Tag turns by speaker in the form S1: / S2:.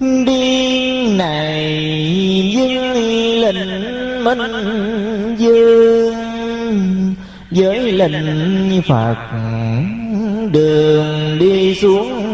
S1: điên này dưng lệnh minh dương với lệnh phật đường đi xuống